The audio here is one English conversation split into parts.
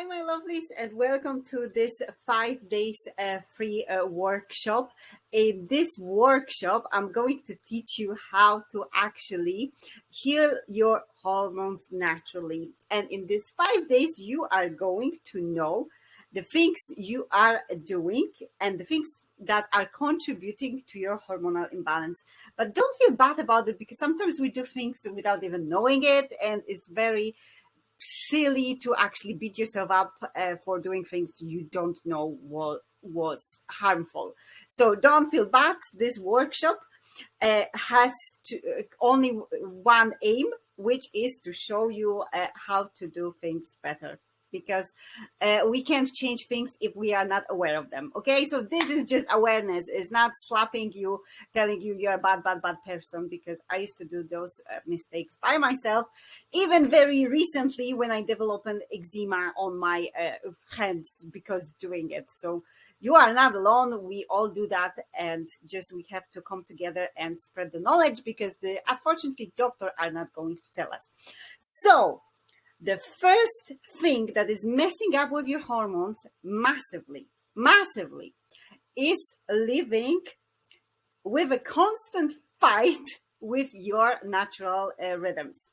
Hi, my lovelies, and welcome to this five days uh, free uh, workshop. In this workshop, I'm going to teach you how to actually heal your hormones naturally. And in these five days, you are going to know the things you are doing and the things that are contributing to your hormonal imbalance. But don't feel bad about it because sometimes we do things without even knowing it, and it's very silly to actually beat yourself up uh, for doing things you don't know what was harmful. So don't feel bad. This workshop uh, has to, uh, only one aim, which is to show you uh, how to do things better because uh, we can't change things if we are not aware of them. Okay, so this is just awareness. It's not slapping you, telling you you're a bad, bad, bad person because I used to do those uh, mistakes by myself. Even very recently when I developed an eczema on my uh, hands because doing it. So you are not alone. We all do that. And just we have to come together and spread the knowledge because the unfortunately doctor are not going to tell us. So the first thing that is messing up with your hormones massively, massively, is living with a constant fight with your natural uh, rhythms.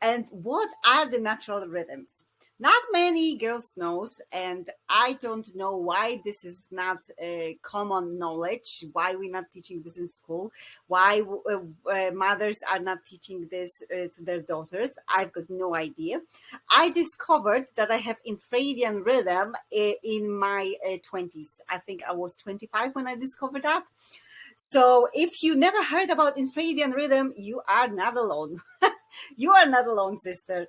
And what are the natural rhythms? Not many girls knows and i don't know why this is not a common knowledge why we're not teaching this in school why uh, uh, mothers are not teaching this uh, to their daughters. I've got no idea. I discovered that i have infradian rhythm uh, in my 20s uh, i think i was 25 when i discovered that. So if you never heard about infradian rhythm you are not alone. You are not alone sister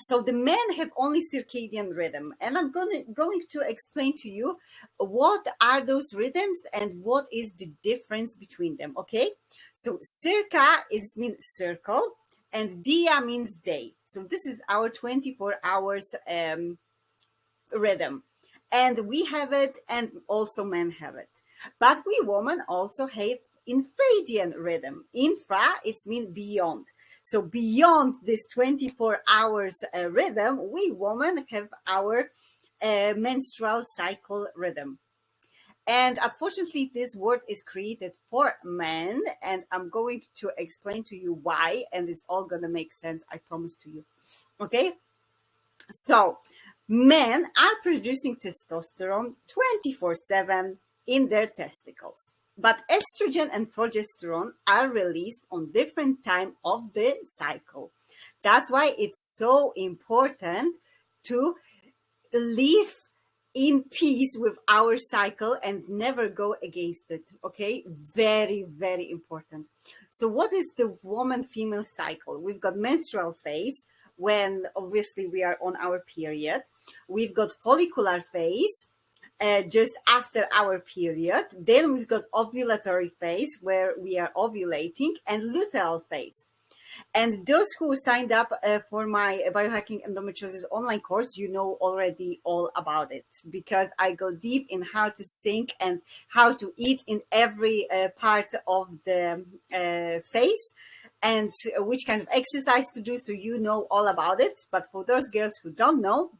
so the men have only circadian rhythm. And i'm going to, going to explain to you what are those rhythms and what is the difference between them okay? So circa is means circle and dia means day. So this is our 24 hours um, rhythm. And we have it and also men have it. But we women also have infradian rhythm infra is mean beyond so beyond this 24 hours uh, rhythm, we women have our uh, menstrual cycle rhythm. And unfortunately, this word is created for men, and I'm going to explain to you why, and it's all going to make sense, I promise to you. Okay? So, men are producing testosterone 24 7 in their testicles. But estrogen and progesterone are released on different time of the cycle. That's why it's so important to live in peace with our cycle and never go against it okay? Very very important. So what is the woman female cycle? We've got menstrual phase when obviously we are on our period. We've got follicular phase uh, just after our period. Then we've got ovulatory phase where we are ovulating and luteal phase. And those who signed up uh, for my biohacking endometriosis online course, you know already all about it because I go deep in how to think and how to eat in every uh, part of the uh, phase and which kind of exercise to do. So you know all about it. But for those girls who don't know,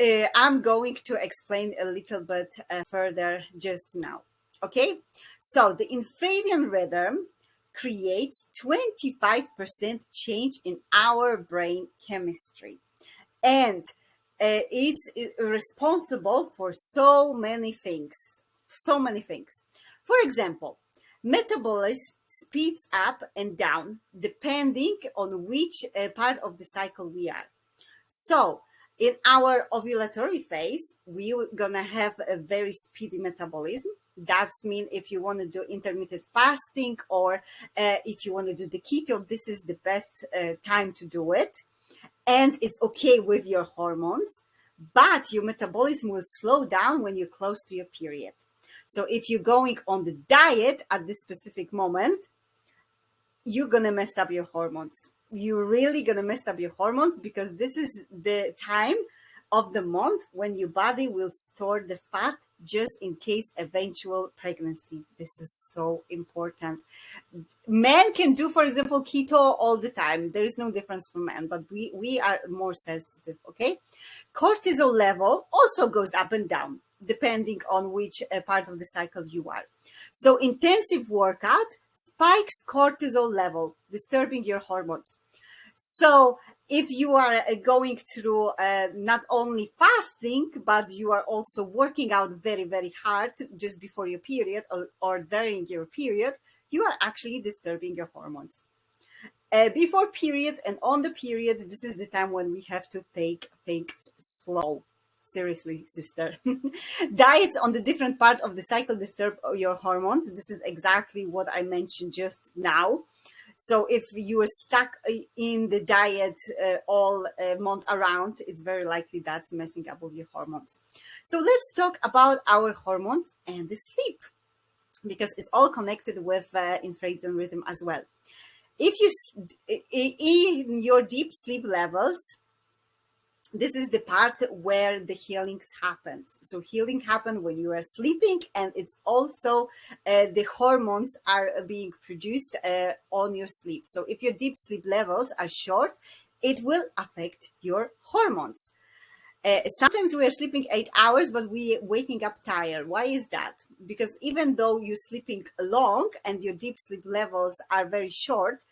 uh, I'm going to explain a little bit uh, further just now. Okay, so the infradian rhythm creates 25% change in our brain chemistry. And uh, it's uh, responsible for so many things, so many things. For example, metabolism speeds up and down depending on which uh, part of the cycle we are. So in our ovulatory phase, we're gonna have a very speedy metabolism. That's mean if you want to do intermittent fasting or uh, if you want to do the keto, this is the best uh, time to do it. And it's okay with your hormones, but your metabolism will slow down when you're close to your period. So if you're going on the diet at this specific moment, you're gonna mess up your hormones you're really going to mess up your hormones because this is the time of the month when your body will store the fat just in case eventual pregnancy. This is so important. Men can do, for example, keto all the time. There is no difference for men, but we, we are more sensitive, okay? Cortisol level also goes up and down depending on which uh, part of the cycle you are. So intensive workout spikes cortisol level, disturbing your hormones. So if you are uh, going through uh, not only fasting, but you are also working out very, very hard just before your period or, or during your period, you are actually disturbing your hormones. Uh, before period and on the period, this is the time when we have to take things slow. Seriously, sister. Diets on the different part of the cycle disturb your hormones. This is exactly what I mentioned just now. So if you are stuck in the diet uh, all uh, month around, it's very likely that's messing up with your hormones. So let's talk about our hormones and the sleep because it's all connected with uh, infradian rhythm as well. If you, in your deep sleep levels, this is the part where the healings happens. So healing happens when you are sleeping and it's also uh, the hormones are being produced uh, on your sleep. So if your deep sleep levels are short it will affect your hormones. Uh, sometimes we are sleeping eight hours but we waking up tired. Why is that? Because even though you're sleeping long and your deep sleep levels are very short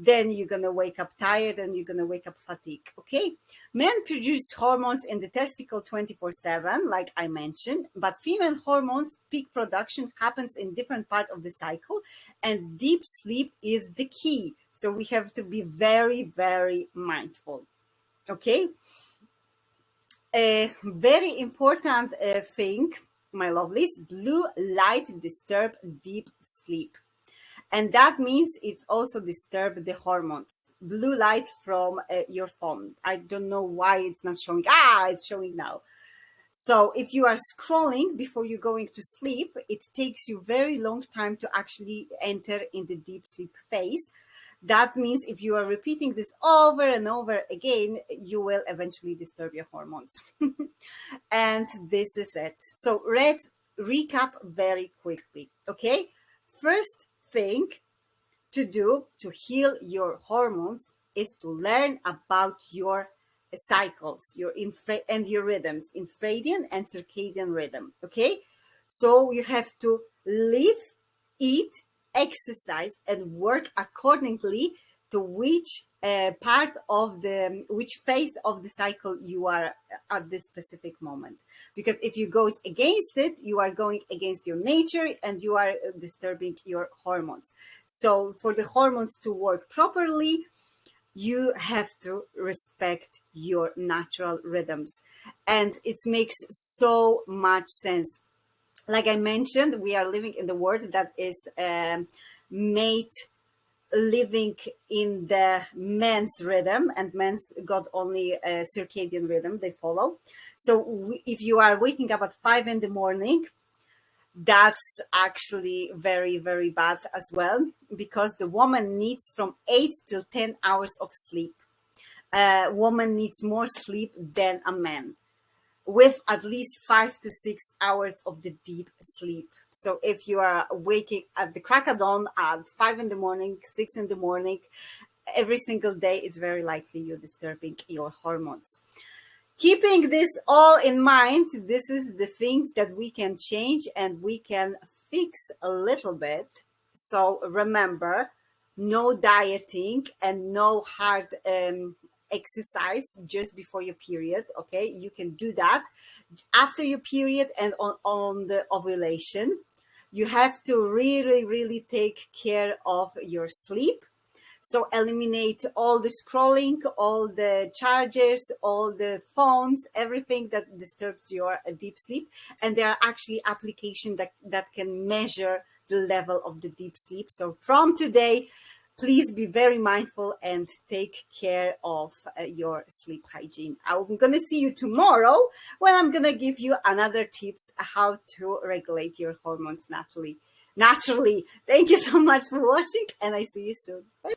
then you're going to wake up tired and you're going to wake up fatigued. Okay. Men produce hormones in the testicle 24 seven, like I mentioned, but female hormones peak production happens in different part of the cycle and deep sleep is the key. So we have to be very, very mindful. Okay. A very important uh, thing, my lovelies, blue light disturb deep sleep. And that means it's also disturb the hormones. Blue light from uh, your phone. I don't know why it's not showing. Ah, it's showing now. So if you are scrolling before you're going to sleep, it takes you very long time to actually enter in the deep sleep phase. That means if you are repeating this over and over again, you will eventually disturb your hormones. and this is it. So let's recap very quickly. Okay. First, thing to do to heal your hormones is to learn about your cycles, your infra and your rhythms, infradian and circadian rhythm. Okay, so you have to live, eat, exercise, and work accordingly to which part of the which phase of the cycle you are at this specific moment. Because if you goes against it you are going against your nature and you are disturbing your hormones. So for the hormones to work properly you have to respect your natural rhythms. And it makes so much sense. Like i mentioned we are living in the world that is um, made living in the men's rhythm and men's got only a circadian rhythm they follow. So if you are waking up at five in the morning that's actually very very bad as well because the woman needs from eight till 10 hours of sleep. A woman needs more sleep than a man with at least five to six hours of the deep sleep. So if you are waking at the crack of dawn at five in the morning, six in the morning, every single day, it's very likely you're disturbing your hormones. Keeping this all in mind, this is the things that we can change and we can fix a little bit. So remember, no dieting and no hard um, exercise just before your period okay? You can do that after your period and on, on the ovulation. You have to really really take care of your sleep. So eliminate all the scrolling all the chargers all the phones everything that disturbs your uh, deep sleep. And there are actually applications that that can measure the level of the deep sleep. So from today please be very mindful and take care of uh, your sleep hygiene. I'm going to see you tomorrow when I'm going to give you another tips how to regulate your hormones naturally. Naturally. Thank you so much for watching and I see you soon. Bye.